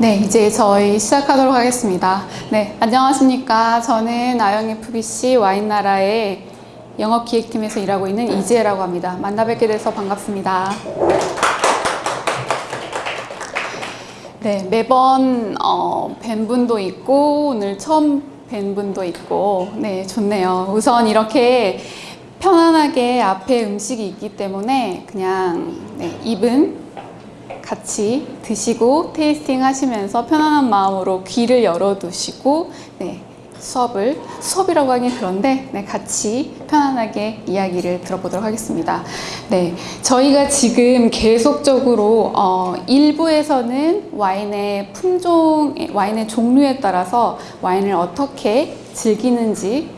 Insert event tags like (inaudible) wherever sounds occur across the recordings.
네, 이제 저희 시작하도록 하겠습니다. 네, 안녕하십니까. 저는 아영 FBC 와인나라의 영업기획팀에서 일하고 있는 이지혜라고 합니다. 만나 뵙게 돼서 반갑습니다. 네, 매번 어, 뵌 분도 있고 오늘 처음 뵌 분도 있고 네, 좋네요. 우선 이렇게 편안하게 앞에 음식이 있기 때문에 그냥 네, 입은 같이 드시고 테이스팅 하시면서 편안한 마음으로 귀를 열어두시고 네, 수업을 수업이라고 하긴 그런데 네, 같이 편안하게 이야기를 들어보도록 하겠습니다. 네, 저희가 지금 계속적으로 어, 일부에서는 와인의 품종, 와인의 종류에 따라서 와인을 어떻게 즐기는지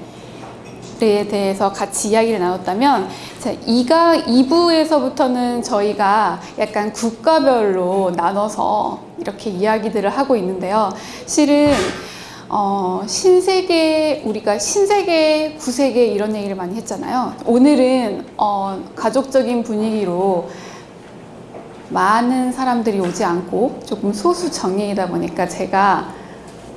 에 대해서 같이 이야기를 나눴다면 자, 이가 2부에서부터는 저희가 약간 국가별로 나눠서 이렇게 이야기들을 하고 있는데요. 실은 어, 신세계 우리가 신세계 구세계 이런 얘기를 많이 했잖아요. 오늘은 어, 가족적인 분위기로 많은 사람들이 오지 않고 조금 소수 정예이다 보니까 제가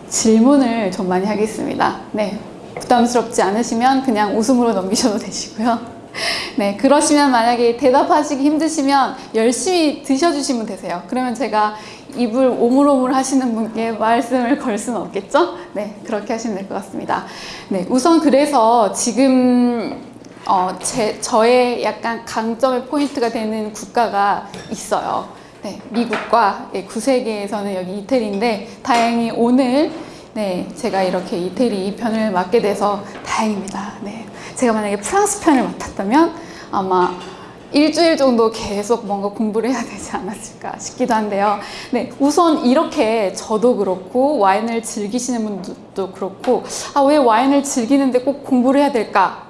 질문을 좀 많이 하겠습니다. 네, 부담스럽지 않으시면 그냥 웃음으로 넘기셔도 되시고요. (laughs) 네, 그러시면 만약에 대답하시기 힘드시면 열심히 드셔주시면 되세요. 그러면 제가 입을 오물오물 하시는 분께 말씀을 걸 수는 없겠죠? 네, 그렇게 하시면 될 것 같습니다. 네, 우선 그래서 지금 어, 제, 저의 약간 강점의 포인트가 되는 국가가 있어요. 네, 미국과 예, 구세계에서는 여기 이태리인데 다행히 오늘 네, 제가 이렇게 이태리 편을 맡게 돼서 다행입니다. 네, 제가 만약에 프랑스 편을 맡았다면 아마 일주일 정도 계속 뭔가 공부를 해야 되지 않았을까 싶기도 한데요. 네, 우선 이렇게 저도 그렇고 와인을 즐기시는 분들도 그렇고 아, 왜 와인을 즐기는데 꼭 공부를 해야 될까?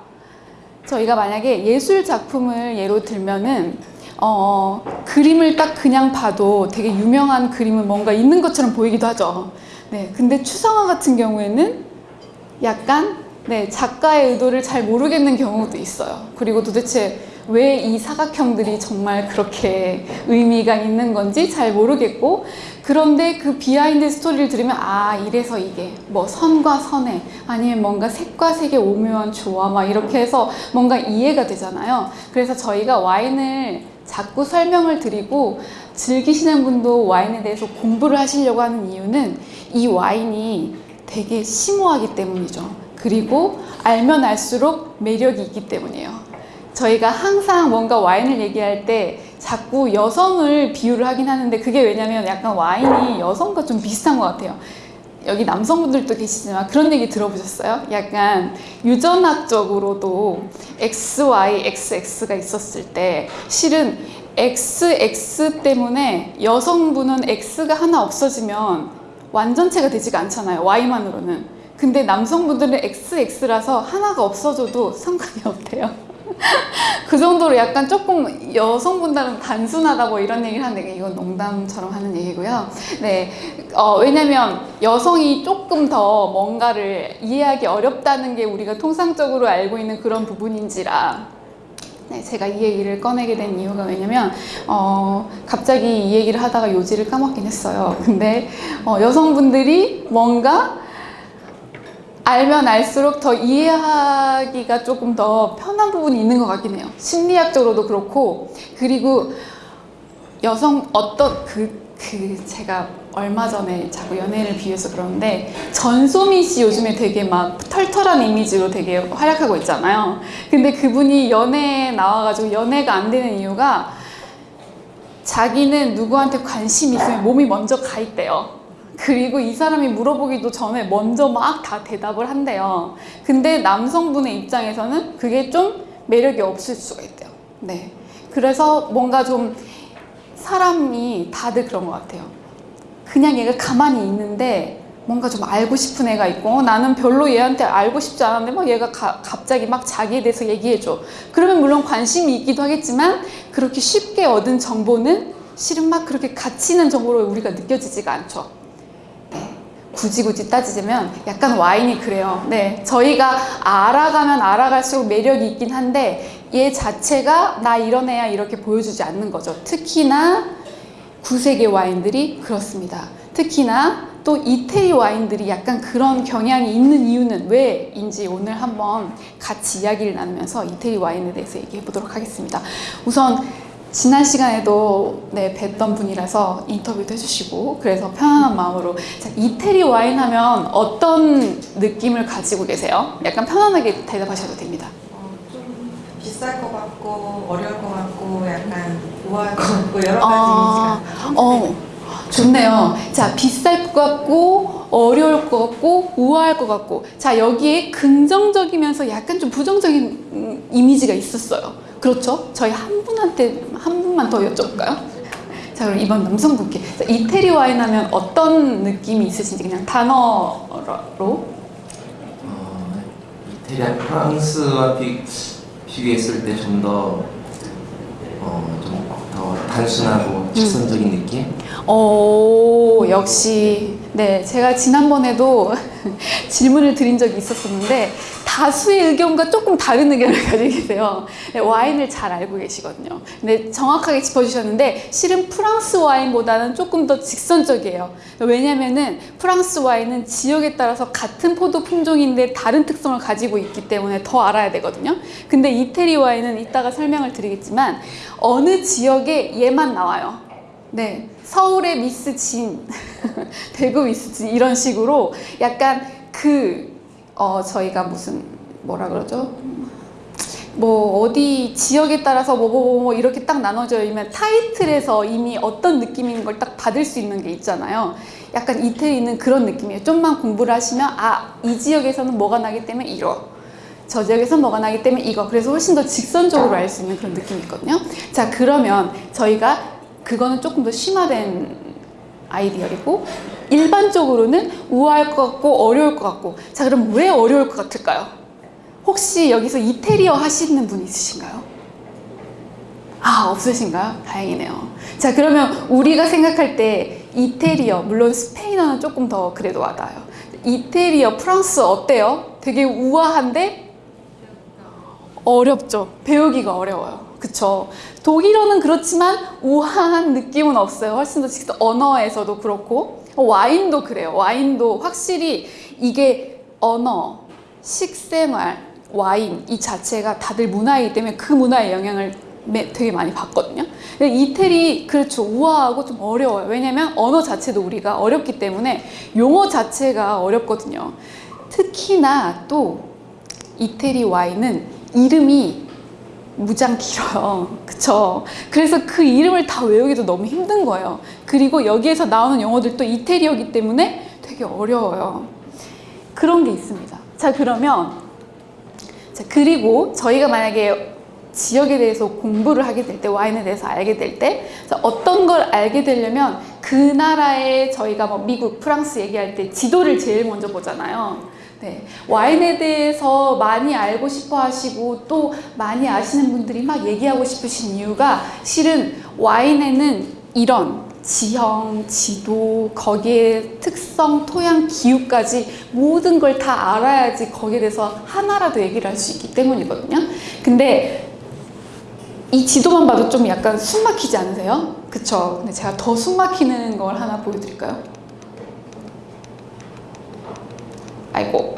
저희가 만약에 예술 작품을 예로 들면은 어, 그림을 딱 그냥 봐도 되게 유명한 그림은 뭔가 있는 것처럼 보이기도 하죠. 네, 근데 추상화 같은 경우에는 약간 네, 작가의 의도를 잘 모르겠는 경우도 있어요. 그리고 도대체 왜 이 사각형들이 정말 그렇게 의미가 있는 건지 잘 모르겠고 그런데 그 behind story를 들으면 아 이래서 이게 뭐 선과 선의 아니면 뭔가 색과 색의 오묘한 조화 막 이렇게 해서 뭔가 이해가 되잖아요. 그래서 저희가 와인을 자꾸 설명을 드리고 즐기시는 분도 와인에 대해서 공부를 하시려고 하는 이유는 이 와인이 되게 심오하기 때문이죠. 그리고 알면 알수록 매력이 있기 때문이에요. 저희가 항상 뭔가 와인을 얘기할 때 자꾸 여성을 비유를 하긴 하는데 그게 왜냐면 약간 와인이 여성과 좀 비슷한 것 같아요. 여기 남성분들도 계시지만 그런 얘기 들어보셨어요? 약간 유전학적으로도 XY, XX가 있었을 때 실은 XX 때문에 여성분은 X가 하나 없어지면 완전체가 되지가 않잖아요. Y만으로는. 근데 남성분들은 XX라서 하나가 없어져도 상관이 없대요. (laughs) 그 정도로 약간 조금 여성분들은 단순하다 뭐 이런 얘기를 하는데 이건 농담처럼 하는 얘기고요. 네, 어, 왜냐면 여성이 조금 더 뭔가를 이해하기 어렵다는 게 우리가 통상적으로 알고 있는 그런 부분인지라 네, 제가 이 얘기를 꺼내게 된 이유가 왜냐면 어, 갑자기 이 얘기를 하다가 요지를 까먹긴 했어요. 근데 어, 여성분들이 뭔가 알면 알수록 더 이해하기가 조금 더 편한 부분이 있는 것 같긴 해요. 심리학적으로도 그렇고 그리고 여성 어떤 그, 그 제가 얼마 전에 자꾸 연예인을 비유해서 그러는데 전소미 씨 요즘에 되게 막 털털한 이미지로 되게 활약하고 있잖아요. 근데 그분이 연애에 나와가지고 연애가 안 되는 이유가 자기는 누구한테 관심 있으면 몸이 먼저 가 있대요. 그리고 이 사람이 물어보기도 전에 먼저 막 다 대답을 한대요. 근데 남성분의 입장에서는 그게 좀 매력이 없을 수가 있대요. 네. 그래서 뭔가 좀 사람이 다들 그런 것 같아요. 그냥 얘가 가만히 있는데 뭔가 좀 알고 싶은 애가 있고 나는 별로 얘한테 알고 싶지 않은데 막 얘가 가, 갑자기 막 자기에 대해서 얘기해줘. 그러면 물론 관심이 있기도 하겠지만 그렇게 쉽게 얻은 정보는 실은 막 그렇게 가치 있는 정보로 우리가 느껴지지가 않죠. 굳이 굳이 따지자면 약간 와인이 그래요. 네, 저희가 알아가면 알아갈수록 매력이 있긴 한데 얘 자체가 나 이런 애야 이렇게 보여주지 않는 거죠. 특히나 구세계 와인들이 그렇습니다. 특히나 또 이태리 와인들이 약간 그런 경향이 있는 이유는 왜인지 오늘 한번 같이 이야기를 나누면서 이태리 와인에 대해서 얘기해 보도록 하겠습니다. 우선 지난 시간에도 네, 뵀던 분이라서 인터뷰도 해주시고 그래서 편안한 마음으로 자, 이태리 와인 하면 어떤 느낌을 가지고 계세요? 약간 편안하게 대답하셔도 됩니다. 어, 좀 비쌀 것 같고 어려울 것 같고 약간 우아할 것 같고 여러 가지 아, 어, 좋네요. 자, 비쌀 것 같고, 어려울 것 같고, 우아할 것 같고. 자, 여기에 긍정적이면서 약간 좀 부정적인 음, 이미지가 있었어요. 그렇죠? 저희 한 분한테, 한 분만 더 여쭤볼까요? 자, 그럼 이번 남성분께. 자, 이태리 와인 하면 어떤 느낌이 있으신지 그냥 단어로. 어, 이태리 프랑스와 비, 비교했을 때 좀더 어, 좀더 단순하고 직선적인 느낌? 오, 역시. 네, 제가 지난번에도 (laughs) 질문을 드린 적이 있었었는데, 다수의 의견과 조금 다른 의견을 (laughs) 가지고 계세요. 네, 와인을 잘 알고 계시거든요. 근데 정확하게 짚어주셨는데, 실은 프랑스 와인보다는 조금 더 직선적이에요. 왜냐면은 프랑스 와인은 지역에 따라서 같은 포도 품종인데 다른 특성을 가지고 있기 때문에 더 알아야 되거든요. 근데 이태리 와인은 이따가 설명을 드리겠지만, 어느 지역에 얘만 나와요. 네, 서울의 미스 진, (laughs) 대구 미스 진 이런 식으로 약간 그 어, 저희가 무슨 뭐라 그러죠? 뭐 어디 지역에 따라서 뭐뭐 뭐 이렇게 딱 나눠져 있면 타이틀에서 이미 어떤 느낌인 걸 딱 받을 수 있는 게 있잖아요. 약간 이태리는 그런 느낌이에요. 좀만 공부를 하시면 아 이 지역에서는 뭐가 나기 때문에 이러. 저 지역에서 뭐가 나기 때문에 이거. 그래서 훨씬 더 직선적으로 알 수 있는 그런 느낌이 있거든요. 자 그러면 저희가 그거는 조금 더 심화된 아이디어이고 일반적으로는 우아할 것 같고 어려울 것 같고 자 그럼 왜 어려울 것 같을까요? 혹시 여기서 이태리어 하시는 분 있으신가요? 아 없으신가요? 다행이네요. 자 그러면 우리가 생각할 때 이태리어 물론 스페인어는 조금 더 그래도 와닿아요. 이태리어 프랑스 어때요? 되게 우아한데 어렵죠. 배우기가 어려워요. 그쵸. 독일어는 그렇지만 우아한 느낌은 없어요. 훨씬 더 직접 언어에서도 그렇고. 와인도 그래요. 와인도 확실히 이게 언어, 식생활, 와인 이 자체가 다들 문화이기 때문에 그 문화의 영향을 매- 되게 많이 받거든요. 이태리 그렇죠 우아하고 좀 어려워요. 왜냐면 언어 자체도 우리가 어렵기 때문에 용어 자체가 어렵거든요. 특히나 또 이태리 와인은 이름이 무장 길어요. (laughs) 그쵸? 그래서 그 이름을 다 외우기도 너무 힘든 거예요. 그리고 여기에서 나오는 용어들도 이태리어기 때문에 되게 어려워요. 그런 게 있습니다. 자, 그러면, 자, 그리고 저희가 만약에 지역에 대해서 공부를 하게 될 때, 와인에 대해서 알게 될 때, 자, 어떤 걸 알게 되려면 그 나라의 저희가 뭐 미국, 프랑스 얘기할 때 지도를 제일 먼저 보잖아요. 네. 와인에 대해서 많이 알고 싶어 하시고 또 많이 아시는 분들이 막 얘기하고 싶으신 이유가 실은 와인에는 이런 지형, 지도, 거기에 특성, 토양, 기후까지 모든 걸 다 알아야지 거기에 대해서 하나라도 얘기를 할 수 있기 때문이거든요. 근데 이 지도만 봐도 좀 약간 숨 막히지 않으세요? 그쵸? 근데 제가 더 숨 막히는 걸 하나 보여드릴까요? 아이고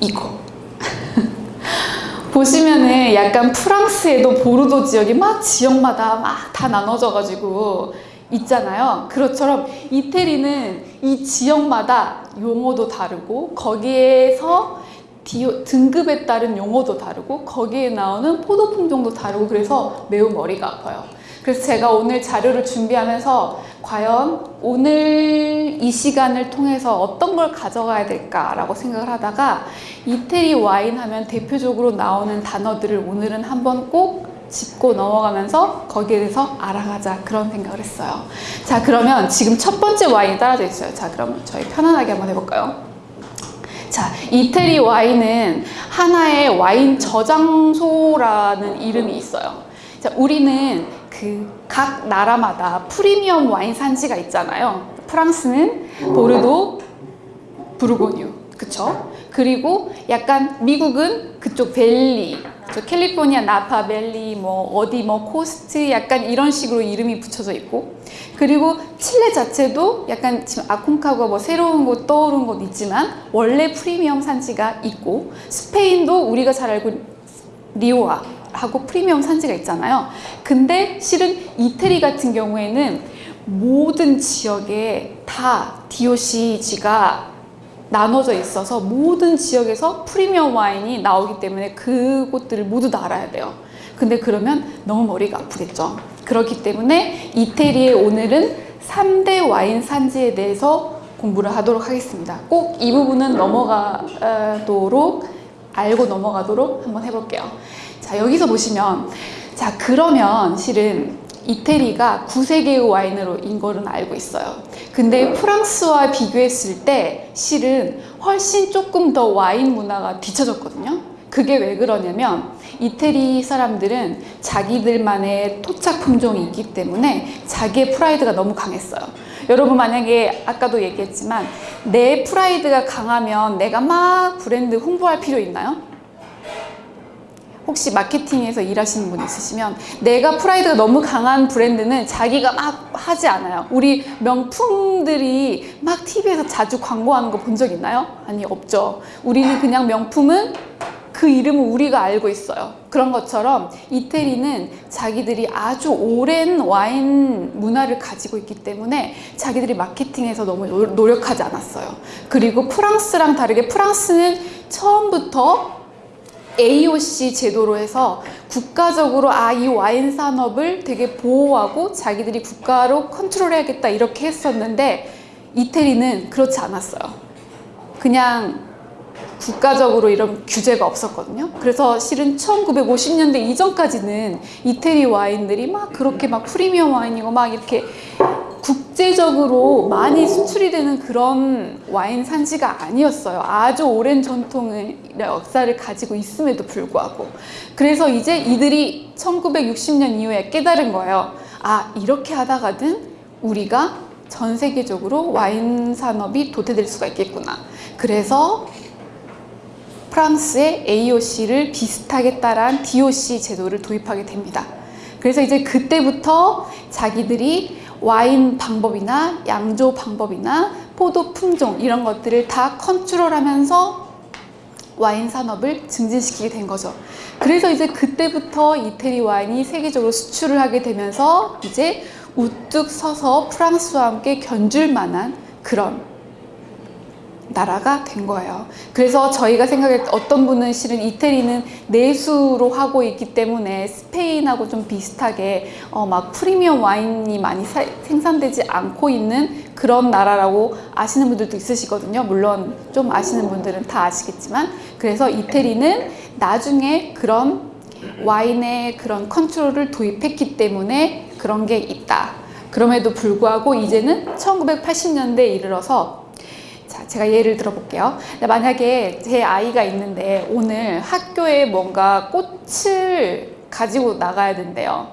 이거 (laughs) 보시면은 약간 프랑스에도 보르도 지역이 막 지역마다 막 다 나눠져 가지고 있잖아요. 그것처럼 이태리는 이 지역마다 용어도 다르고 거기에서 디오- 등급에 따른 용어도 다르고 거기에 나오는 포도 품종도 다르고 그래서 매우 머리가 아파요. 그래서 제가 오늘 자료를 준비하면서 과연 오늘 이 시간을 통해서 어떤 걸 가져가야 될까라고 생각을 하다가 이태리 와인 하면 대표적으로 나오는 단어들을 오늘은 한번 꼭 짚고 넘어가면서 거기에 대해서 알아가자 그런 생각을 했어요. 자 그러면 지금 첫 번째 와인이 따라져 있어요. 자 그럼 저희 편안하게 한번 해볼까요? 자, 이태리 와인은 하나의 와인 저장소라는 이름이 있어요. 자, 우리는 그 각 나라마다 프리미엄 와인 산지가 있잖아요. 프랑스는 보르도, 부르고뉴, 그쵸? 그리고 약간 미국은 그쪽 valley 저 캘리포니아 나파 밸리 뭐 어디 뭐 coast 약간 이런 식으로 이름이 붙여져 있고 그리고 칠레 자체도 약간 지금 아콩카과가 뭐 새로운 곳 떠오른 곳 있지만 원래 프리미엄 산지가 있고 스페인도 우리가 잘 알고 리오아 하고 프리미엄 산지가 있잖아요. 근데 실은 이태리 같은 경우에는 모든 지역에 다 DOCG가 나눠져 있어서 모든 지역에서 프리미엄 와인이 나오기 때문에 그곳들을 모두 다 알아야 돼요. 근데 그러면 너무 머리가 아프겠죠. 그렇기 때문에 이태리의 오늘은 3대 와인 산지에 대해서 공부를 하도록 하겠습니다. 꼭 이 부분은 넘어가도록 알고 넘어가도록 한번 해볼게요. 자, 여기서 보시면 자, 그러면 실은 이태리가 구세계의 와인으로 인 거는 알고 있어요. 근데 프랑스와 비교했을 때 실은 훨씬 조금 더 와인 문화가 뒤쳐졌거든요. 그게 왜 그러냐면 이태리 사람들은 자기들만의 토착 품종이 있기 때문에 자기의 프라이드가 너무 강했어요. 여러분 만약에 아까도 얘기했지만 내 프라이드가 강하면 내가 막 브랜드 홍보할 필요 있나요? 혹시 마케팅에서 일하시는 분 있으시면 내가 프라이드가 너무 강한 브랜드는 자기가 막 하지 않아요. 우리 명품들이 막 TV에서 자주 광고하는 거 본 적 있나요? 아니, 없죠. 우리는 그냥 명품은 그 이름을 우리가 알고 있어요. 그런 것처럼 이태리는 자기들이 아주 오랜 와인 문화를 가지고 있기 때문에 자기들이 마케팅에서 너무 노- 노력하지 않았어요. 그리고 프랑스랑 다르게 프랑스는 처음부터 AOC 제도로 해서 국가적으로 아 이 와인 산업을 되게 보호하고 자기들이 국가로 컨트롤해야겠다 이렇게 했었는데 이태리는 그렇지 않았어요. 그냥 국가적으로 이런 규제가 없었거든요. 그래서 실은 1950년대 이전까지는 이태리 와인들이 막 그렇게 막 프리미엄 와인이고 막 이렇게 국제적으로 많이 수출이 되는 그런 와인 산지가 아니었어요. 아주 오랜 전통의 역사를 가지고 있음에도 불구하고. 그래서 이제 이들이 1960년 이후에 깨달은 거예요. 아, 이렇게 하다가는 우리가 전 세계적으로 와인 산업이 도태될 수가 있겠구나. 그래서 프랑스의 AOC를 비슷하게 따라한 DOC 제도를 도입하게 됩니다. 그래서 이제 그때부터 자기들이 와인 방법이나 양조 방법이나 포도 품종 이런 것들을 다 컨트롤하면서 와인 산업을 증진시키게 된 거죠. 그래서 이제 그때부터 이태리 와인이 세계적으로 수출을 하게 되면서 이제 우뚝 서서 프랑스와 함께 견줄 만한 그런 나라가 된 거예요. 그래서 저희가 생각할 때 어떤 분은 실은 이태리는 내수로 하고 있기 때문에 스페인하고 좀 비슷하게 어 막 프리미엄 와인이 많이 사- 생산되지 않고 있는 그런 나라라고 아시는 분들도 있으시거든요. 물론 좀 아시는 분들은 다 아시겠지만 그래서 이태리는 나중에 그런 와인의 그런 컨트롤을 도입했기 때문에 그런 게 있다. 그럼에도 불구하고 이제는 1980년대에 이르러서 자, 제가 예를 들어볼게요. 만약에 제 아이가 있는데 오늘 학교에 뭔가 꽃을 가지고 나가야 된대요.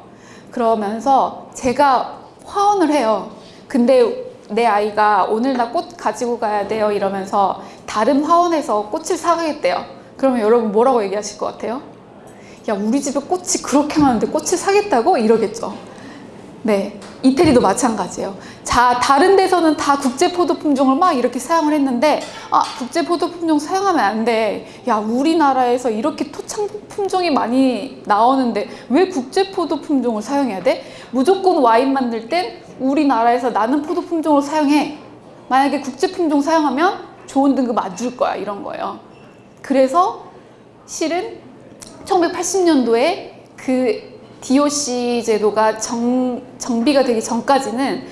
그러면서 제가 화원을 해요. 근데 내 아이가 오늘 나 꽃 가지고 가야 돼요 이러면서 다른 화원에서 꽃을 사가겠대요. 그러면 여러분 뭐라고 얘기하실 것 같아요? 야, 우리 집에 꽃이 그렇게 많은데 꽃을 사겠다고? 이러겠죠. 네, 이태리도 마찬가지예요. 자, 다른 데서는 다 국제 포도 품종을 막 이렇게 사용을 했는데, 아, 국제 포도 품종 사용하면 안 돼. 야, 우리나라에서 이렇게 토착 품종이 많이 나오는데 왜 국제 포도 품종을 사용해야 돼? 무조건 와인 만들 땐 우리나라에서 나는 포도 품종을 사용해. 만약에 국제 품종 사용하면 좋은 등급 안 줄 거야. 이런 거예요. 그래서 실은 1980년도에 그 DOC 제도가 정, 정비가 되기 전까지는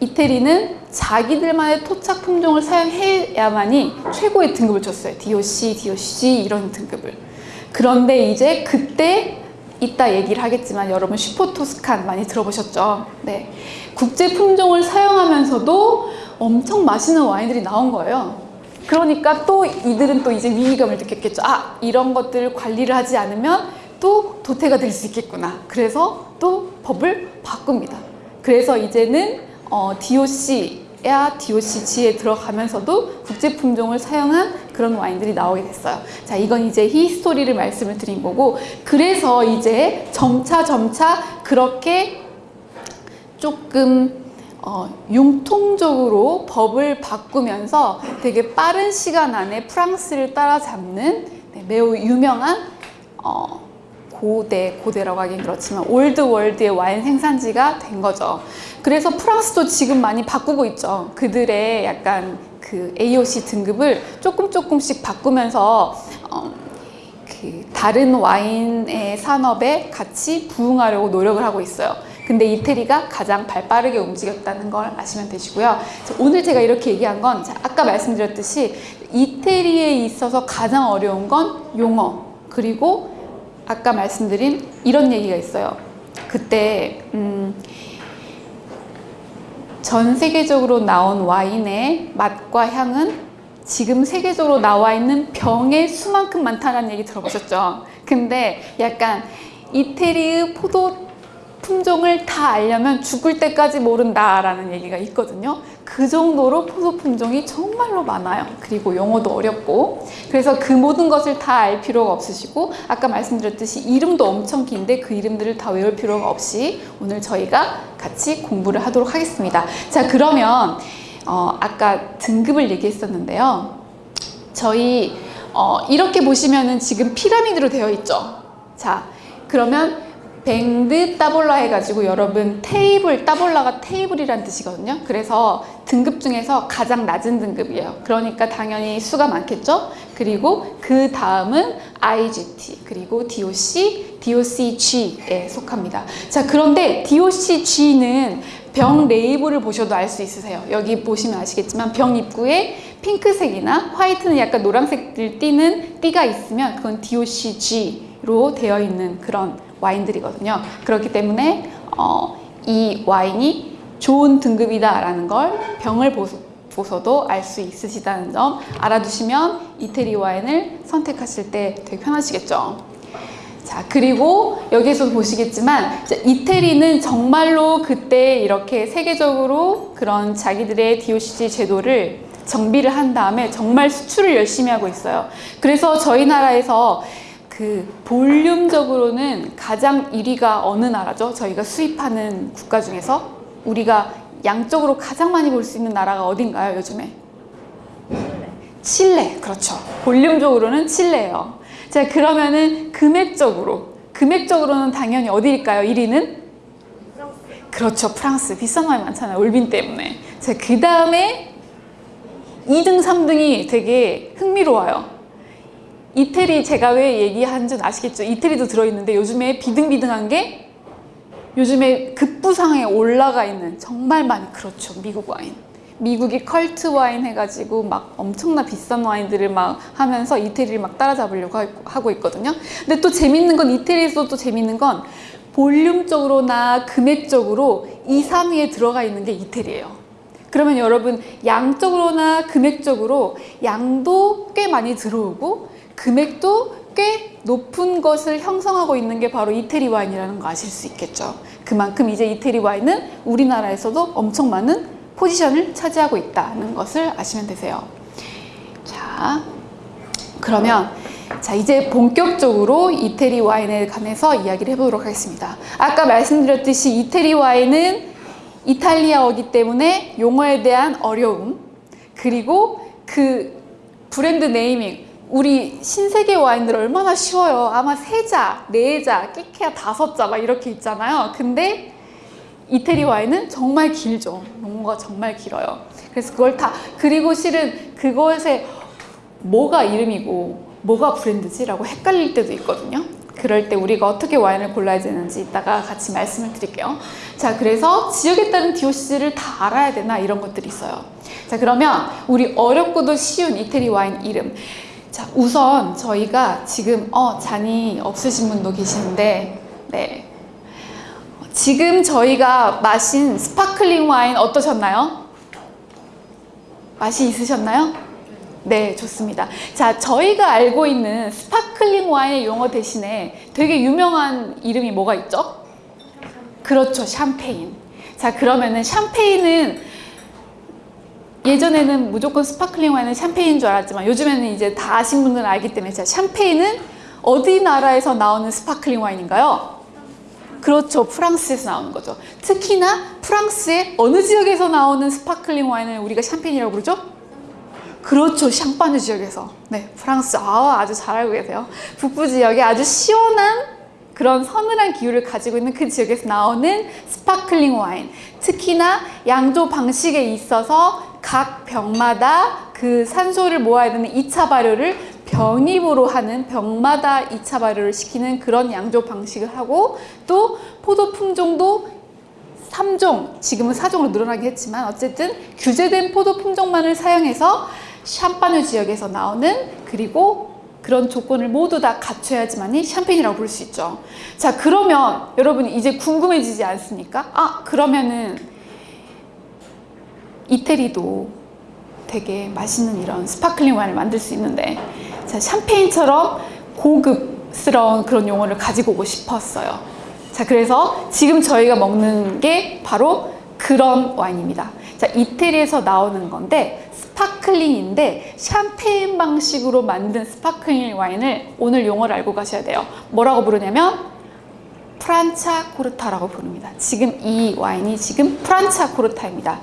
이태리는 자기들만의 토착 품종을 사용해야만이 최고의 등급을 줬어요. DOC, DOC 이런 등급을. 그런데 이제 그때 이따 얘기를 하겠지만 여러분 슈퍼토스칸 많이 들어보셨죠? 네. 국제 품종을 사용하면서도 엄청 맛있는 와인들이 나온 거예요. 그러니까 또 이들은 또 이제 위기감을 느꼈겠죠. 아, 이런 것들을 관리를 하지 않으면 또 도태가 될 수 있겠구나. 그래서 또 법을 바꿉니다. 그래서 이제는 어, DOC야 DOCG에 들어가면서도 국제 품종을 사용한 그런 와인들이 나오게 됐어요. 자, 이건 이제 히스토리를 말씀을 드린 거고, 그래서 이제 점차 점차 그렇게 조금 어, 융통적으로 법을 바꾸면서 되게 빠른 시간 안에 프랑스를 따라잡는 네, 매우 유명한 어, 고대, 고대라고 하긴 그렇지만 old world의 와인 생산지가 된 거죠. 그래서 프랑스도 지금 많이 바꾸고 있죠. 그들의 약간 그 AOC 등급을 조금 조금씩 바꾸면서 어, 그 다른 와인의 산업에 같이 부응하려고 노력을 하고 있어요. 근데 이태리가 가장 발 빠르게 움직였다는 걸 아시면 되시고요. 자, 오늘 제가 이렇게 얘기한 건 자, 아까 말씀드렸듯이 이태리에 있어서 가장 어려운 건 용어 그리고 아까 말씀드린 이런 얘기가 있어요. 그때 음, 전 세계적으로 나온 와인의 맛과 향은 지금 세계적으로 나와 있는 병의 수만큼 많다는 얘기 들어보셨죠? 근데 약간 이태리의 포도 품종을 다 알려면 죽을 때까지 모른다라는 얘기가 있거든요. 그 정도로 포도 품종이 정말로 많아요. 그리고 용어도 어렵고. 그래서 그 모든 것을 다 알 필요가 없으시고, 아까 말씀드렸듯이 이름도 엄청 긴데 그 이름들을 다 외울 필요가 없이 오늘 저희가 같이 공부를 하도록 하겠습니다. 자, 그러면, 어, 아까 등급을 얘기했었는데요. 저희, 어, 이렇게 보시면은 지금 피라미드로 되어 있죠. 자, 그러면 뱅드 따볼라 해가지고 여러분 테이블 따볼라가 테이블이란 뜻이거든요. 그래서 등급 중에서 가장 낮은 등급이에요. 그러니까 당연히 수가 많겠죠. 그리고 그 다음은 IGT 그리고 DOC, DOCG에 속합니다. 자 그런데 DOCG는 병 레이블을 보셔도 알 수 있으세요. 여기 보시면 아시겠지만 병 입구에 핑크색이나 화이트는 약간 노란색을 띠는 띠가 있으면 그건 DOCG 로 되어 있는 그런 와인들이거든요. 그렇기 때문에 어, 이 와인이 좋은 등급이다라는 걸 병을 보서도 알 수 있으시다는 점 알아두시면 이태리 와인을 선택하실 때 되게 편하시겠죠. 자, 그리고 여기에서 보시겠지만 이태리는 정말로 그때 이렇게 세계적으로 그런 자기들의 DOCG 제도를 정비를 한 다음에 정말 수출을 열심히 하고 있어요. 그래서 저희 나라에서 그 볼륨적으로는 가장 1위가 어느 나라죠? 저희가 수입하는 국가 중에서 우리가 양적으로 가장 많이 볼 수 있는 나라가 어딘가요, 요즘에? 칠레, 그렇죠. 볼륨적으로는 칠레예요. 자, 그러면은 금액적으로, 금액적으로는 당연히 어디일까요? 1위는? 그렇죠, 프랑스. 비싼 와인 많잖아요, 올빈 때문에. 자, 그 다음에 2등, 3등이 되게 흥미로워요. 이태리 제가 왜 얘기한 줄 아시겠죠? 이태리도 들어있는데 요즘에 비등비등한 게 요즘에 급부상에 올라가 있는 정말 많이 그렇죠. 미국 와인. 미국이 컬트 와인 해가지고 막 엄청나 비싼 와인들을 막 하면서 이태리를 막 따라잡으려고 하- 하고 있거든요. 근데 또 재밌는 건 이태리에서 또 재밌는 건 볼륨적으로나 금액적으로 2, 3위에 들어가 있는 게 이태리예요. 그러면 여러분 양적으로나 금액적으로 양도 꽤 많이 들어오고 금액도 꽤 높은 것을 형성하고 있는 게 바로 이태리 와인이라는 거 아실 수 있겠죠. 그만큼 이제 이태리 와인은 우리나라에서도 엄청 많은 포지션을 차지하고 있다는 것을 아시면 되세요. 자, 그러면 자 이제 본격적으로 이태리 와인에 관해서 이야기를 해보도록 하겠습니다. 아까 말씀드렸듯이 이태리 와인은 이탈리아어기 때문에 용어에 대한 어려움 그리고 그 브랜드 네이밍 우리 신세계 와인들 얼마나 쉬워요. 아마 세 자, 네 자, 끼케야 다섯 자 막 이렇게 있잖아요. 근데 이태리 와인은 정말 길죠. 용어가 정말 길어요. 그래서 그걸 다 그리고 실은 그것에 뭐가 이름이고 뭐가 브랜드지라고 헷갈릴 때도 있거든요. 그럴 때 우리가 어떻게 와인을 골라야 되는지 이따가 같이 말씀을 드릴게요. 자, 그래서 지역에 따른 DOC를 다 알아야 되나 이런 것들이 있어요. 자, 그러면 우리 어렵고도 쉬운 이태리 와인 이름. 자, 우선 저희가 지금 어 잔이 없으신 분도 계시는데, 네. 지금 저희가 마신 sparkling 와인 어떠셨나요? 맛이 있으셨나요? 네, 좋습니다. 자, 저희가 알고 있는 sparkling 와인의 용어 대신에 되게 유명한 이름이 뭐가 있죠? 그렇죠, 샴페인. 자, 그러면은 샴페인은 예전에는 무조건 sparkling 와인은 샴페인인 줄 알았지만 요즘에는 이제 다 아신 분들은 알기 때문에 자, 샴페인은 어디 나라에서 나오는 sparkling 와인인가요? 그렇죠. 프랑스에서 나오는 거죠. 특히나 프랑스의 어느 지역에서 나오는 sparkling 와인을 우리가 샴페인이라고 부르죠? 그렇죠. 샹파뉴 지역에서. 네, 프랑스. 아, 아주 잘 알고 계세요. 북부 지역에 아주 시원한 그런 서늘한 기후를 가지고 있는 그 지역에서 나오는 sparkling 와인. 특히나 양조 방식에 있어서 각 병마다 그 산소를 모아야 되는 2차 발효를 병입으로 하는 병마다 2차 발효를 시키는 그런 양조 방식을 하고 또 포도 품종도 3종, 지금은 4종으로 늘어나긴 했지만 어쨌든 규제된 포도 품종만을 사용해서 샴파뉴 지역에서 나오는 그리고 그런 조건을 모두 다 갖춰야지만이 샴페인이라고 부를 수 있죠. 자, 그러면 여러분이 이제 궁금해지지 않습니까? 아, 그러면은 이태리도 되게 맛있는 이런 sparkling 와인을 만들 수 있는데 자, 샴페인처럼 고급스러운 그런 용어를 가지고 오고 싶었어요. 자, 그래서 지금 저희가 먹는 게 바로 그런 와인입니다. 자, 이태리에서 나오는 건데 sparkling인데 샴페인 방식으로 만든 sparkling 와인을 오늘 용어를 알고 가셔야 돼요. 뭐라고 부르냐면 프란차 코르타라고 부릅니다. 지금 이 와인이 지금 프란차 코르타입니다.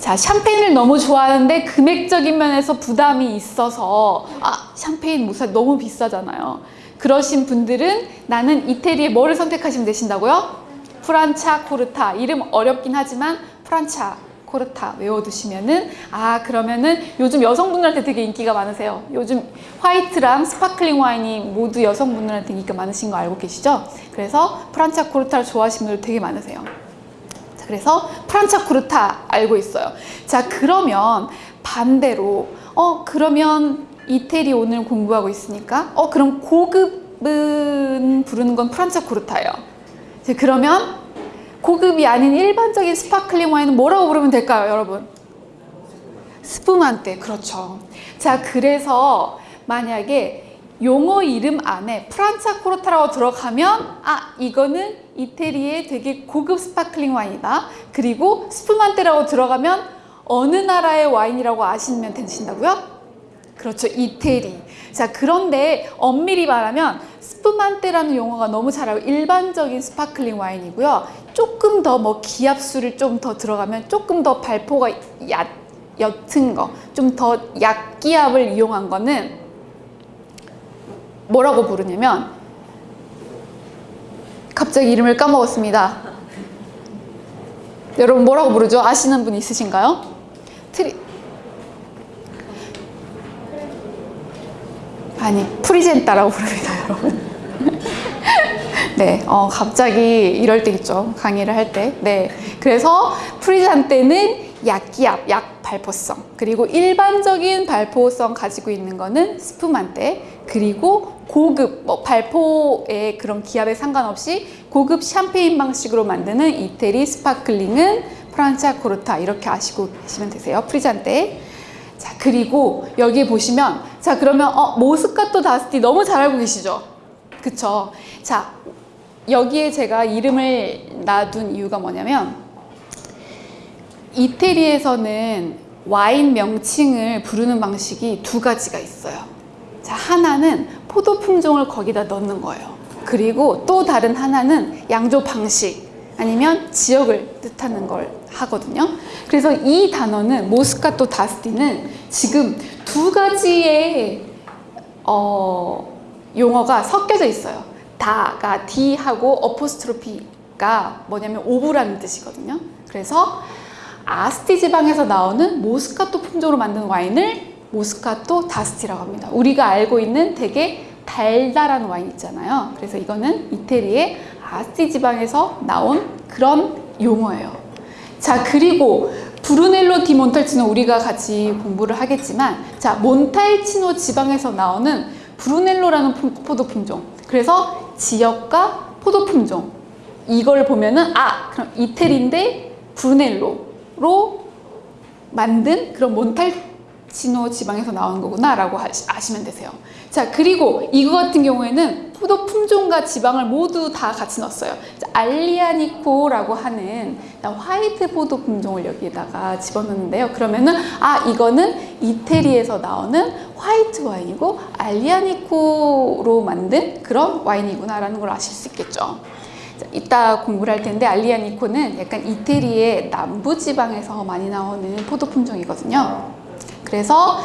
자, 샴페인을 너무 좋아하는데 금액적인 면에서 부담이 있어서 아, 샴페인 무사 너무 비싸잖아요. 그러신 분들은 나는 이태리에 뭐를 선택하시면 되신다고요? 프란차 코르타. 이름 어렵긴 하지만 프란차 코르타 외워두시면은 아 그러면은 요즘 여성분들한테 되게 인기가 많으세요. 요즘 white랑 sparkling 와인이 모두 여성분들한테 인기가 많으신 거 알고 계시죠? 그래서 프란차 코르타를 좋아하시는 분들 되게 많으세요. 자, 그래서 프란차 코르타 알고 있어요. 자, 그러면 반대로 어 그러면 이태리 오늘 공부하고 있으니까 어 그럼 고급은 부르는 건 프란차 코르타예요. 자, 그러면 고급이 아닌 일반적인 sparkling 와인은 뭐라고 부르면 될까요, 여러분? spumante, 그렇죠. 자, 그래서 만약에 용어 이름 안에 프란차 코르타라고 들어가면 아, 이거는 이태리의 되게 고급 sparkling 와인이다. 그리고 spumante라고 들어가면 어느 나라의 와인이라고 아시면 되신다고요? 그렇죠. 이태리. 자, 그런데 엄밀히 말하면 spumante라는 용어가 너무 잘 알고 일반적인 sparkling 와인이고요. 조금 더 뭐 기압수를 좀 더 들어가면 조금 더 발포가 얕, 옅은 거, 좀 더 약기압을 이용한 거는 뭐라고 부르냐면 갑자기 이름을 까먹었습니다. 여러분 뭐라고 부르죠? 아시는 분 있으신가요? 트리 아니 frizzante라고 부릅니다, 여러분. (laughs) 네, 어, 갑자기 이럴 때 있죠. 강의를 할 때. 네. 그래서 frizzante는 약기압, 약 발포성. 그리고 일반적인 발포성 가지고 있는 거는 spumante. 그리고 고급, 뭐 발포의 그런 기압에 상관없이 고급 샴페인 방식으로 만드는 이태리 sparkling은 프란차 코르타. 이렇게 아시고 계시면 되세요. frizzante. 자, 그리고 여기 보시면, 자, 그러면, 어, 모스카토 다스티 너무 잘 알고 계시죠? 그쵸? 자, 여기에 제가 이름을 놔둔 이유가 뭐냐면, 이태리에서는 와인 명칭을 부르는 방식이 두 가지가 있어요. 자, 하나는 포도 품종을 거기다 넣는 거예요. 그리고 또 다른 하나는 양조 방식 아니면 지역을 뜻하는 걸 하거든요. 그래서 이 단어는 모스카토 다스티는 지금 두 가지의 어, 용어가 섞여져 있어요. 다가 D하고 어포스트로피가 뭐냐면 오브라는 뜻이거든요. 그래서 아스티 지방에서 나오는 모스카토 품종으로 만든 와인을 모스카토 다스티라고 합니다. 우리가 알고 있는 되게 달달한 와인 있잖아요. 그래서 이거는 이태리의 아스티 지방에서 나온 그런 용어예요. 자, 그리고 브루넬로 디 몬탈치노 우리가 같이 공부를 하겠지만 자, 몬탈치노 지방에서 나오는 브루넬로라는 품- 포도 품종. 그래서 지역과 포도 품종. 이걸 보면은 아, 그럼 이태리인데 브루넬로 로 만든 그런 몬탈치노 지방에서 나온 거구나 라고 하시- 아시면 되세요. 자, 그리고 이거 같은 경우에는 포도 품종과 지방을 모두 다 같이 넣었어요. 자, 알리아니코라고 하는 화이트 포도 품종을 여기에다가 집어넣는데요. 그러면은 아 이거는 이태리에서 나오는 화이트 와인이고 알리아니코로 만든 그런 와인이구나 라는 걸 아실 수 있겠죠. 자, 이따 공부를 할 텐데 알리아니코는 약간 이태리의 남부 지방에서 많이 나오는 포도 품종이거든요. 그래서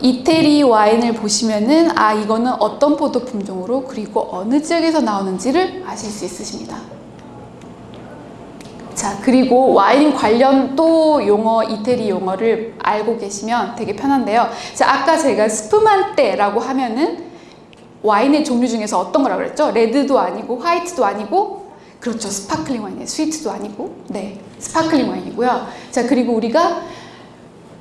이태리 와인을 보시면은 아 이거는 어떤 포도 품종으로 그리고 어느 지역에서 나오는지를 아실 수 있으십니다. 자 그리고 와인 관련 또 용어 이태리 용어를 알고 계시면 되게 편한데요. 자 아까 제가 spumante라고 하면은 와인의 종류 중에서 어떤 거라고 그랬죠? red도 아니고 white도 아니고 그렇죠 sparkling 와인이에요. sweet도 아니고 네 sparkling 와인이고요. 자 그리고 우리가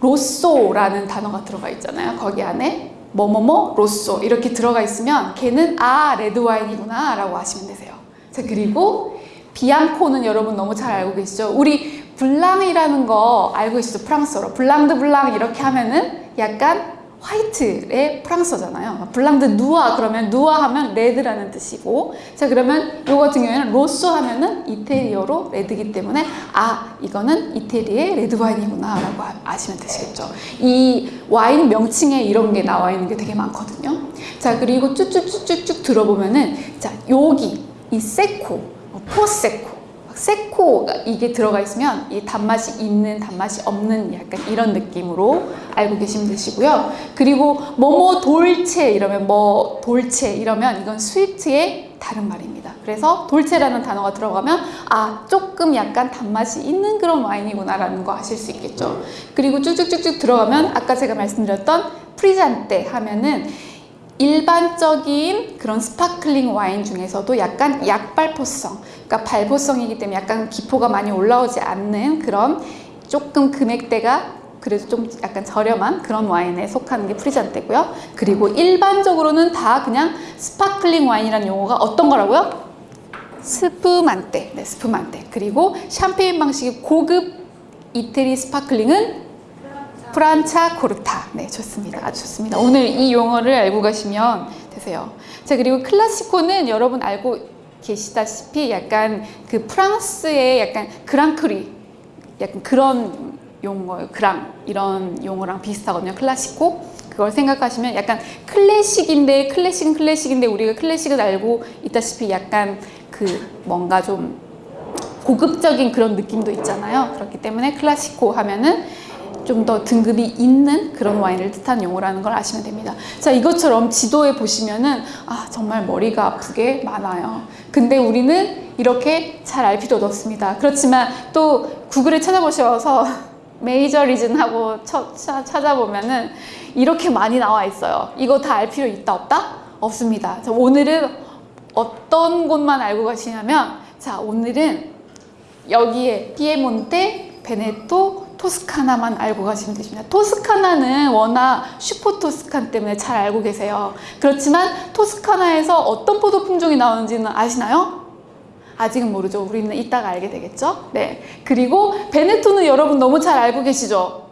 rosso라는 단어가 들어가 있잖아요. 거기 안에 뭐뭐뭐 rosso 이렇게 들어가 있으면 걔는 아 red 와인이구나 라고 하시면 되세요. 자 그리고 bianco는 여러분 너무 잘 알고 계시죠? 우리 blanc이라는 거 알고 계시죠? 프랑스어로 blanc de blancs 이렇게 하면은 약간 white의 프랑스어잖아요. blanc de noirs 그러면 noir 하면 red라는 뜻이고 자 그러면 요 같은 경우에는 rosso 하면은 이태리어로 red기 때문에 아 이거는 이태리의 red 와인이구나 라고 아- 아시면 되시겠죠. 이 와인 명칭에 이런 게 나와 있는 게 되게 많거든요. 자 그리고 쭉쭉쭉쭉쭉 들어보면은 자 여기 이 세코 뭐 포세코 세코가 이게 들어가 있으면 이 단맛이 있는 단맛이 없는 약간 이런 느낌으로 알고 계시면 되시고요. 그리고 뭐뭐 돌체 이러면 뭐 돌체 이러면 이건 스위트의 다른 말입니다. 그래서 돌체라는 단어가 들어가면 아 조금 약간 단맛이 있는 그런 와인이구나 라는 거 아실 수 있겠죠. 그리고 쭉쭉쭉쭉 들어가면 아까 제가 말씀드렸던 frizzante 하면은 일반적인 그런 sparkling 와인 중에서도 약간 약발포성, 그러니까 발포성이기 때문에 약간 기포가 많이 올라오지 않는 그런 조금 금액대가 그래도 좀 약간 저렴한 그런 와인에 속하는 게 frizzante고요. 그리고 일반적으로는 다 그냥 sparkling 와인이라는 용어가 어떤 거라고요? spumante, 네, spumante. 그리고 샴페인 방식의 고급 이태리 sparkling은 프란차 코르타. 네, 좋습니다. 아주 좋습니다. 오늘 이 용어를 알고 가시면 되세요. 자, 그리고 classico는 여러분 알고 계시다시피 약간 그 프랑스의 약간 grand cru, 약간 그런 용어예요. grand 이런 용어랑 비슷하거든요. classico. 그걸 생각하시면 약간 클래식인데 클래식은 클래식인데 우리가 클래식을 알고 있다시피 약간 그 뭔가 좀 고급적인 그런 느낌도 있잖아요. 그렇기 때문에 클라시코 하면은 좀 더 등급이 있는 그런 와인을 뜻하는 용어라는 걸 아시면 됩니다. 자, 이것처럼 지도에 보시면은 아, 정말 머리가 아프게 많아요. 근데 우리는 이렇게 잘 알 필요도 없습니다. 그렇지만 또 구글에 찾아보셔서 (laughs) 메이저 리즌하고 찾아보면은 이렇게 많이 나와 있어요. 이거 다 알 필요 있다 없다? 없습니다. 자, 오늘은 어떤 곳만 알고 가시냐면 자, 오늘은 여기에 피에몬테, 베네토, 토스카나만 알고 가시면 되십니다. 토스카나는 워낙 슈퍼 토스칸 때문에 잘 알고 계세요. 그렇지만 토스카나에서 어떤 포도 품종이 나오는지는 아시나요? 아직은 모르죠. 우리는 이따가 알게 되겠죠? 네. 그리고 베네토는 여러분 너무 잘 알고 계시죠?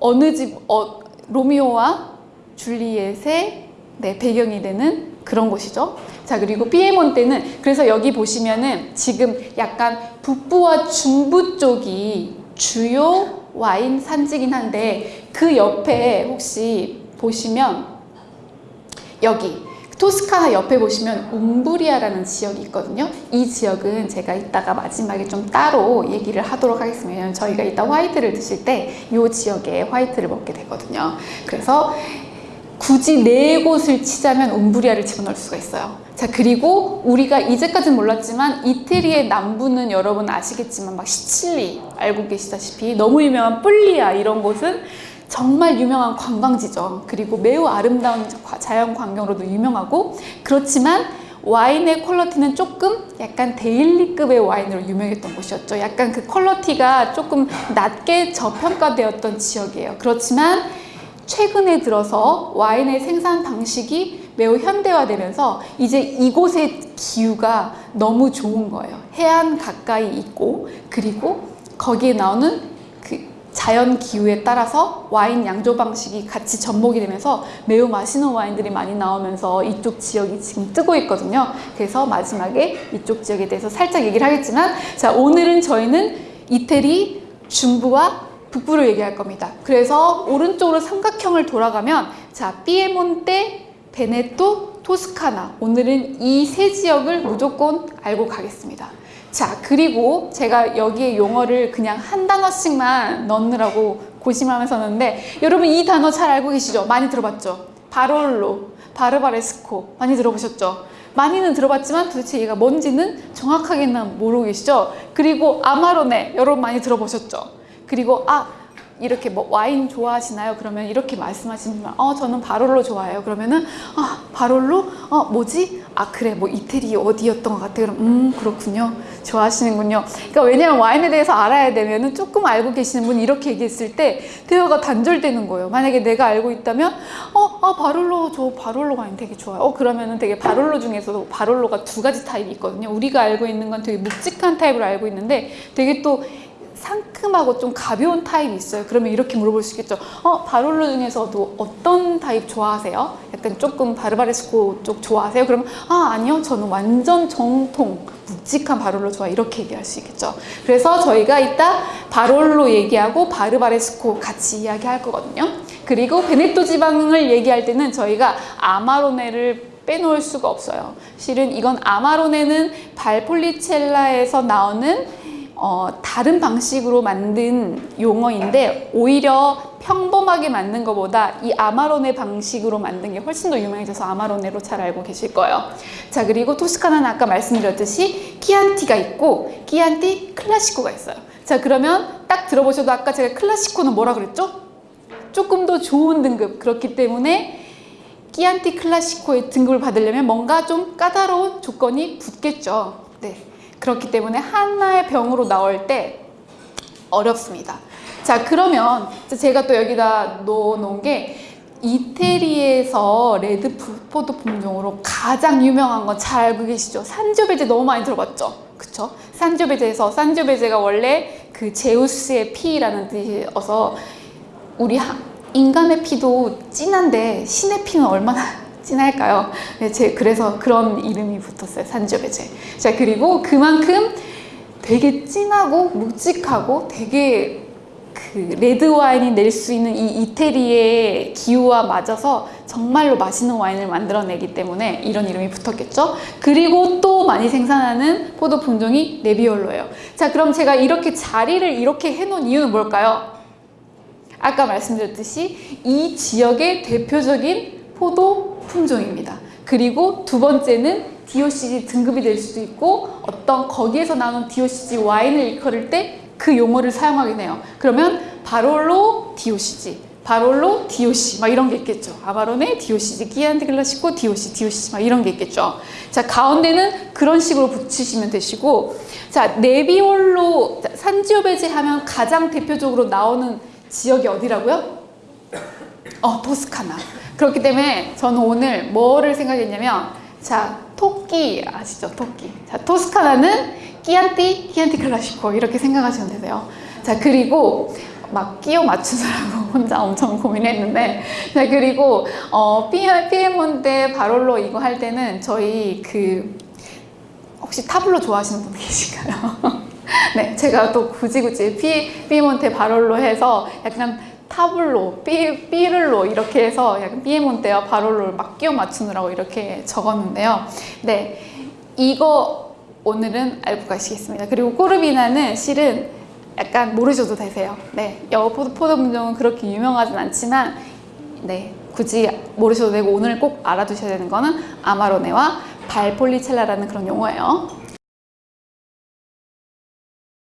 어느 집, 어, 로미오와 줄리엣의 네, 배경이 되는 그런 곳이죠. 자, 그리고 피에몬테는 그래서 여기 보시면은 지금 약간 북부와 중부 쪽이 주요 와인 산지긴 한데 그 옆에 혹시 보시면 여기 토스카나 옆에 보시면 움브리아라는 지역이 있거든요. 이 지역은 제가 이따가 마지막에 좀 따로 얘기를 하도록 하겠습니다. 저희가 이따 화이트를 드실 때 이 지역에 화이트를 먹게 되거든요. 그래서 굳이 네 곳을 치자면 움브리아를 집어넣을 수가 있어요. 자, 그리고 우리가 이제까지는 몰랐지만 이태리의 남부는 여러분 아시겠지만 막 시칠리 알고 계시다시피 너무 유명한 뿔리아 이런 곳은 정말 유명한 관광지죠. 그리고 매우 아름다운 과- 자연 광경으로도 유명하고 그렇지만 와인의 quality는 조금 약간 daily급의 와인으로 유명했던 곳이었죠. 약간 그 quality가 조금 낮게 저평가되었던 지역이에요. 그렇지만 최근에 들어서 와인의 생산 방식이 매우 현대화되면서 이제 이곳의 기후가 너무 좋은 거예요. 해안 가까이 있고 그리고 거기에 나오는 그 자연 기후에 따라서 와인 양조 방식이 같이 접목이 되면서 매우 맛있는 와인들이 많이 나오면서 이쪽 지역이 지금 뜨고 있거든요. 그래서 마지막에 이쪽 지역에 대해서 살짝 얘기를 하겠지만 자 오늘은 저희는 이태리 중부와 북부를 얘기할 겁니다. 그래서 오른쪽으로 삼각형을 돌아가면 자 피에몬테, 베네토, 토스카나 오늘은 이 세 지역을 무조건 알고 가겠습니다. 자 그리고 제가 여기에 용어를 그냥 한 단어씩만 넣느라고 고심하면서 넣는데 여러분 이 단어 잘 알고 계시죠? 많이 들어봤죠? 바롤로, 바르바레스코 많이 들어보셨죠? 많이는 들어봤지만 도대체 얘가 뭔지는 정확하게는 모르고 계시죠? 그리고 아마로네 여러분 많이 들어보셨죠? 그리고 아 이렇게 뭐 와인 좋아하시나요? 그러면 이렇게 말씀하시면 어 저는 바롤로 좋아해요. 그러면은 아 바롤로 어 뭐지? 아 그래 뭐 이태리 어디였던 것 같아. 그럼 음 그렇군요. 좋아하시는군요. 그러니까 왜냐면 와인에 대해서 알아야 되면은 조금 알고 계시는 분이 이렇게 얘기했을 때 대화가 단절되는 거예요. 만약에 내가 알고 있다면 어 아 바롤로 저 바롤로 와인 되게 좋아요. 어 그러면은 되게 바롤로 중에서도 바롤로가 두 가지 타입이 있거든요. 우리가 알고 있는 건 되게 묵직한 타입으로 알고 있는데 되게 또 상큼하고 좀 가벼운 타입이 있어요. 그러면 이렇게 물어볼 수 있겠죠. 어, 바롤로 중에서도 어떤 타입 좋아하세요? 약간 조금 바르바레스코 쪽 좋아하세요? 그러면 아, 아니요. 저는 완전 정통 묵직한 바롤로 좋아. 이렇게 얘기할 수 있겠죠. 그래서 저희가 이따 바롤로 얘기하고 바르바레스코 같이 이야기할 거거든요. 그리고 베네토 지방을 얘기할 때는 저희가 아마로네를 빼놓을 수가 없어요. 실은 이건 아마로네는 발폴리첼라에서 나오는 어, 다른 방식으로 만든 용어인데 오히려 평범하게 만든 것보다 이 아마로네 방식으로 만든 게 훨씬 더 유명해져서 아마로네로 잘 알고 계실 거예요. 자 그리고 토스카나는 아까 말씀드렸듯이 키안티가 있고 키안티 클라시코가 있어요. 자 그러면 딱 들어보셔도 아까 제가 클라시코는 뭐라 그랬죠? 조금 더 좋은 등급 그렇기 때문에 끼안티 클라시코의 등급을 받으려면 뭔가 좀 까다로운 조건이 붙겠죠. 네. 그렇기 때문에 하나의 병으로 나올 때 어렵습니다. 자, 그러면 제가 또 여기다 넣어놓은 게 이태리에서 레드 포도 품종으로 가장 유명한 건 잘 알고 계시죠? 산조베제 너무 많이 들어봤죠? 그쵸? 산조베제에서 산조베제가 원래 그 제우스의 피라는 뜻이어서 우리 하- 인간의 피도 진한데 신의 피는 얼마나 진할까요? 네, 제 그래서 그런 이름이 붙었어요. 산조베제. 자 그리고 그만큼 되게 진하고 묵직하고 되게 그 레드 와인이 낼 수 있는 이 이태리의 기후와 맞아서 정말로 맛있는 와인을 만들어내기 때문에 이런 이름이 붙었겠죠. 그리고 또 많이 생산하는 포도 품종이 네비올로예요. 자 그럼 제가 이렇게 자리를 이렇게 해놓은 이유는 뭘까요? 아까 말씀드렸듯이 이 지역의 대표적인 포도 품종입니다. 그리고 두 번째는 DOCG 등급이 될 수도 있고 어떤 거기에서 나오는 DOCG 와인을 일컬을 때 그 용어를 사용하긴 해요. 그러면 바롤로 DOCG, 바롤로 DOC 막 이런 게 있겠죠. 아바로네 DOCG, 끼안티 클라시코 DOC, DOC 막 이런 게 있겠죠. 자 가운데는 그런 식으로 붙이시면 되시고 자 네비올로 자, 산지오베제 하면 가장 대표적으로 나오는 지역이 어디라고요? 어, 토스카나. 그렇기 때문에 저는 오늘 뭐를 생각했냐면, 자, 토끼 아시죠? 토끼. 자, 토스카나는 끼안티, 끼안티 클라시코 이렇게 생각하시면 되세요. 자, 그리고 막 끼워 맞추느라고 혼자 엄청 고민했는데, 자, 그리고 어, 피에, 피에몬테 바롤로 이거 할 때는 저희 그 혹시 타블로 좋아하시는 분 계신가요? (laughs) 네, 제가 또 굳이 굳이 피, 피에몬테 바롤로 해서 약간 타블로, 삐, 삐를로 이렇게 해서 약간 피에몬테와 바롤로를 막 끼워 맞추느라고 이렇게 적었는데요. 네, 이거 오늘은 알고 가시겠습니다. 그리고 꼬르비나는 실은 약간 모르셔도 되세요. 네, 여포 포도 품종은 그렇게 유명하진 않지만 네, 굳이 모르셔도 되고 오늘 꼭 알아두셔야 되는 거는 아마로네와 발폴리첼라라는 그런 용어예요.